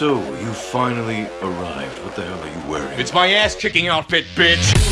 So, you finally arrived. What the hell are you wearing? It's my ass kicking outfit, bitch!